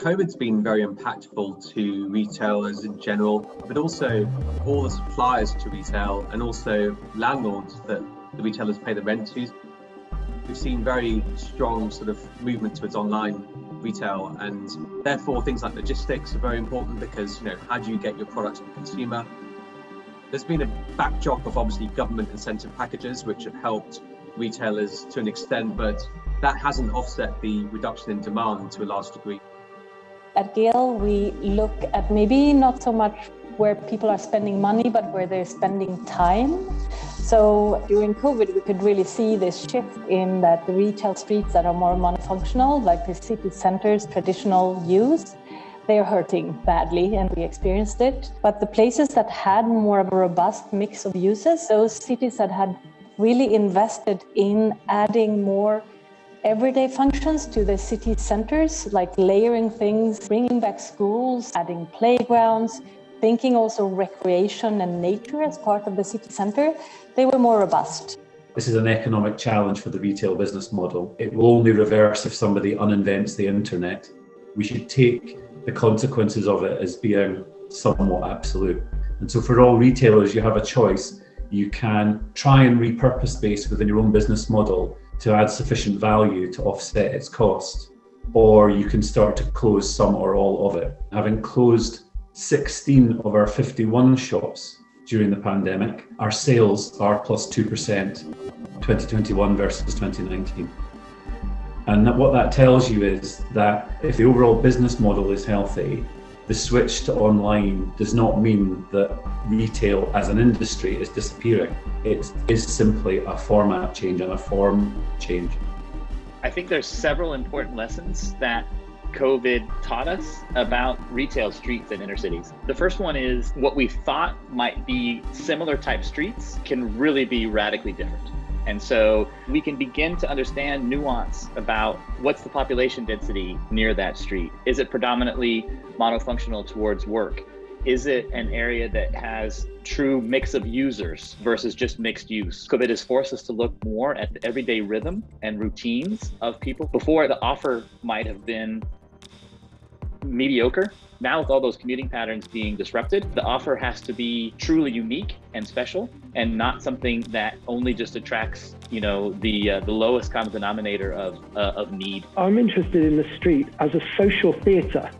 COVID's been very impactful to retailers in general, but also all the suppliers to retail and also landlords that the retailers pay the rent to. We've seen very strong sort of movement towards online retail and therefore things like logistics are very important because you know how do you get your product to the consumer there's been a backdrop of obviously government incentive packages which have helped retailers to an extent but that hasn't offset the reduction in demand to a large degree at Gehl we look at maybe not so much where people are spending money but where they're spending time so during COVID, we could really see this shift in that the retail streets that are more monofunctional, like the city centers, traditional use, they're hurting badly and we experienced it. But the places that had more of a robust mix of uses, those cities that had really invested in adding more everyday functions to the city centers, like layering things, bringing back schools, adding playgrounds, thinking also recreation and nature as part of the city center, they were more robust. This is an economic challenge for the retail business model. It will only reverse if somebody uninvents the internet. We should take the consequences of it as being somewhat absolute. And so for all retailers, you have a choice. You can try and repurpose space within your own business model to add sufficient value to offset its cost, or you can start to close some or all of it. Having closed 16 of our 51 shops during the pandemic. Our sales are plus 2% 2021 versus 2019. And what that tells you is that if the overall business model is healthy, the switch to online does not mean that retail as an industry is disappearing. It is simply a format change and a form change. I think there's several important lessons that COVID taught us about retail streets and inner cities. The first one is what we thought might be similar type streets can really be radically different. And so we can begin to understand nuance about what's the population density near that street. Is it predominantly monofunctional towards work? Is it an area that has true mix of users versus just mixed use? COVID has forced us to look more at the everyday rhythm and routines of people. Before, the offer might have been mediocre. Now with all those commuting patterns being disrupted, the offer has to be truly unique and special and not something that only just attracts, you know, the uh, the lowest common denominator of uh, of need. I'm interested in the street as a social theatre,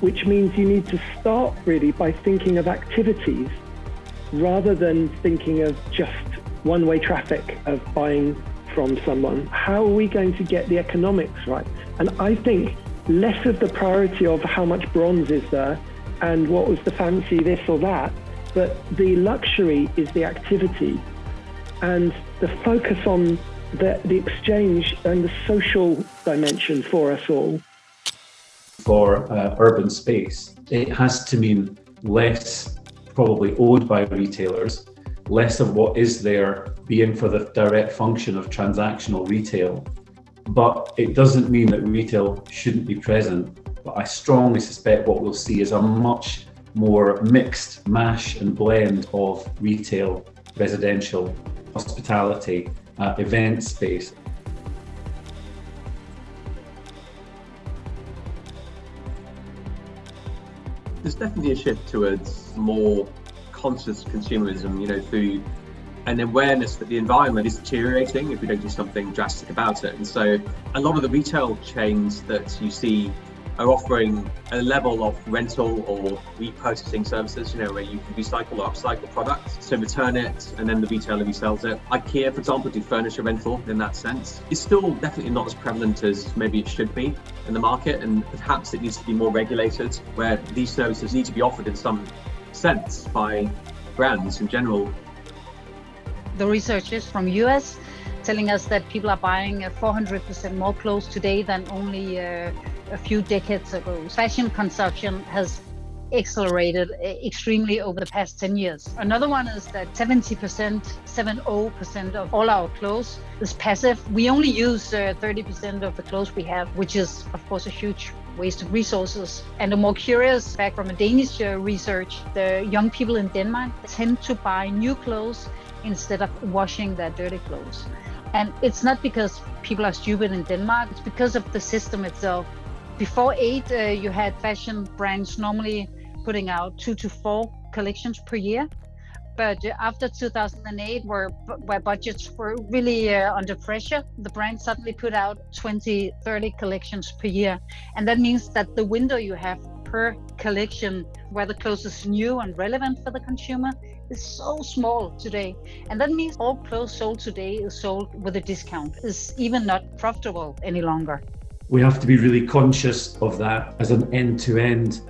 which means you need to start really by thinking of activities rather than thinking of just one-way traffic of buying from someone. How are we going to get the economics right? And I think less of the priority of how much bronze is there and what was the fancy this or that, but the luxury is the activity and the focus on the, the exchange and the social dimension for us all. For uh, urban space, it has to mean less probably owned by retailers, less of what is there being for the direct function of transactional retail but it doesn't mean that retail shouldn't be present. But I strongly suspect what we'll see is a much more mixed mash and blend of retail, residential, hospitality, uh, event space. There's definitely a shift towards more conscious consumerism, you know, through an awareness that the environment is deteriorating if we don't do something drastic about it. And so a lot of the retail chains that you see are offering a level of rental or repurchasing services, you know, where you can recycle or upcycle products. So return it and then the retailer resells it. IKEA, for example, do furniture rental in that sense. It's still definitely not as prevalent as maybe it should be in the market. And perhaps it needs to be more regulated where these services need to be offered in some sense by brands in general the researchers from US telling us that people are buying 400% more clothes today than only uh, a few decades ago. Fashion consumption has accelerated extremely over the past 10 years. Another one is that 70%, 70% of all our clothes is passive. We only use 30% uh, of the clothes we have, which is, of course, a huge waste of resources. And a more curious fact from a Danish uh, research, the young people in Denmark tend to buy new clothes instead of washing their dirty clothes. And it's not because people are stupid in Denmark, it's because of the system itself. Before eight, uh, you had fashion brands normally putting out two to four collections per year. But after 2008, where, where budgets were really uh, under pressure, the brand suddenly put out 20, 30 collections per year. And that means that the window you have per collection, where the clothes is new and relevant for the consumer, is so small today. And that means all clothes sold today is sold with a discount, is even not profitable any longer. We have to be really conscious of that as an end to end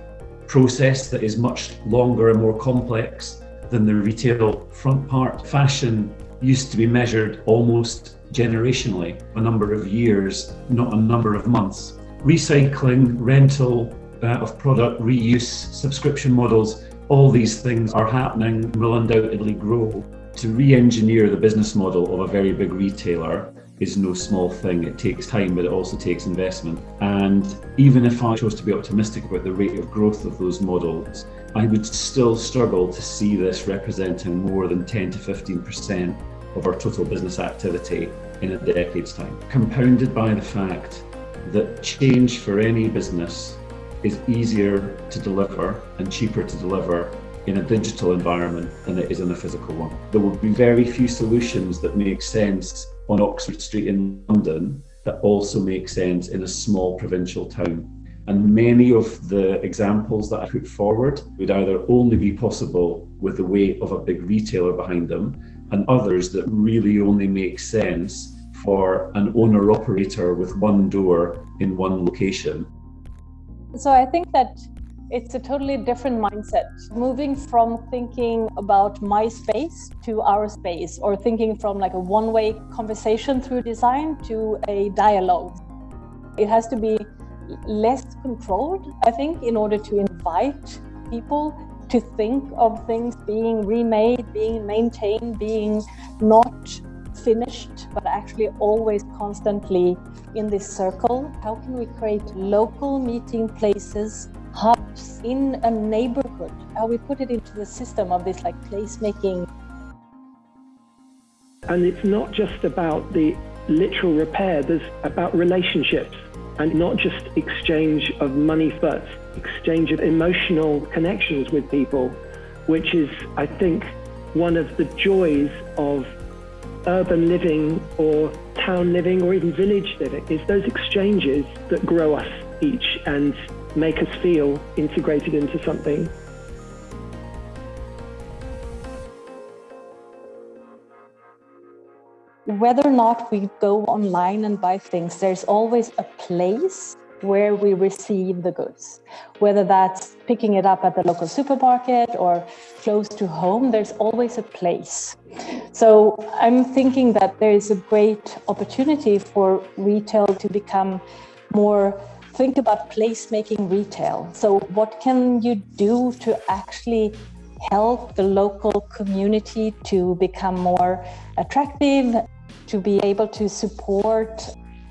process that is much longer and more complex than the retail front part. Fashion used to be measured almost generationally, a number of years, not a number of months. Recycling, rental uh, of product, reuse, subscription models, all these things are happening, will undoubtedly grow. To re engineer the business model of a very big retailer is no small thing. It takes time, but it also takes investment. And even if I chose to be optimistic about the rate of growth of those models, I would still struggle to see this representing more than 10 to 15% of our total business activity in a decade's time. Compounded by the fact that change for any business is easier to deliver and cheaper to deliver in a digital environment than it is in a physical one. There will be very few solutions that make sense on Oxford Street in London that also make sense in a small provincial town. And many of the examples that I put forward would either only be possible with the weight of a big retailer behind them, and others that really only make sense for an owner operator with one door in one location. So I think that it's a totally different mindset. Moving from thinking about my space to our space, or thinking from like a one way conversation through design to a dialogue. It has to be less controlled, I think, in order to invite people to think of things being remade, being maintained, being not finished, but actually always constantly in this circle. How can we create local meeting places hubs in a neighborhood, how we put it into the system of this like placemaking. And it's not just about the literal repair, there's about relationships and not just exchange of money but exchange of emotional connections with people, which is, I think, one of the joys of urban living or town living or even village living is those exchanges that grow us each and make us feel integrated into something. Whether or not we go online and buy things, there's always a place where we receive the goods. Whether that's picking it up at the local supermarket or close to home, there's always a place. So I'm thinking that there is a great opportunity for retail to become more think about placemaking retail. So, what can you do to actually help the local community to become more attractive, to be able to support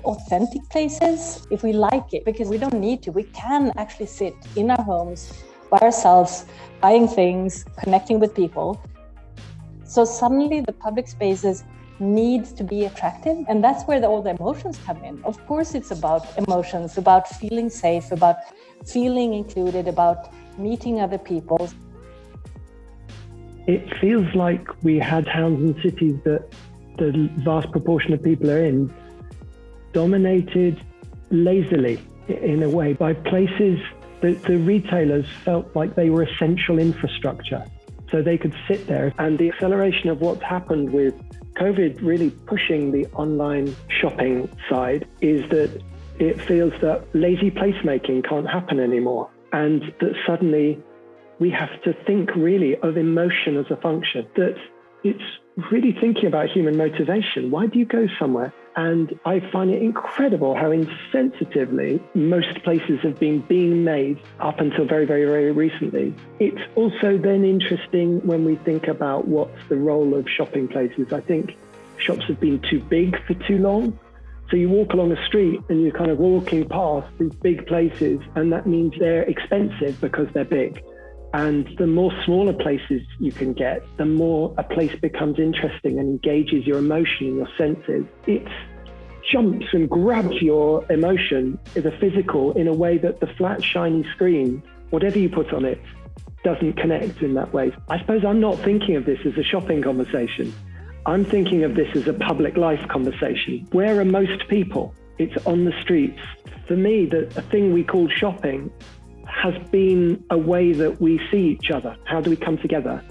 authentic places if we like it? Because we don't need to, we can actually sit in our homes by ourselves, buying things, connecting with people. So, suddenly the public spaces needs to be attractive and that's where the, all the emotions come in of course it's about emotions about feeling safe about feeling included about meeting other people it feels like we had towns and cities that the vast proportion of people are in dominated lazily in a way by places that the retailers felt like they were essential infrastructure so they could sit there and the acceleration of what's happened with COVID really pushing the online shopping side is that it feels that lazy placemaking can't happen anymore. And that suddenly we have to think really of emotion as a function, that it's really thinking about human motivation. Why do you go somewhere? And I find it incredible how insensitively most places have been being made up until very, very, very recently. It's also then interesting when we think about what's the role of shopping places. I think shops have been too big for too long. So you walk along a street and you're kind of walking past these big places, and that means they're expensive because they're big. And the more smaller places you can get, the more a place becomes interesting and engages your emotion and your senses. It jumps and grabs your emotion a physical in a way that the flat, shiny screen, whatever you put on it, doesn't connect in that way. I suppose I'm not thinking of this as a shopping conversation. I'm thinking of this as a public life conversation. Where are most people? It's on the streets. For me, the, the thing we call shopping has been a way that we see each other. How do we come together?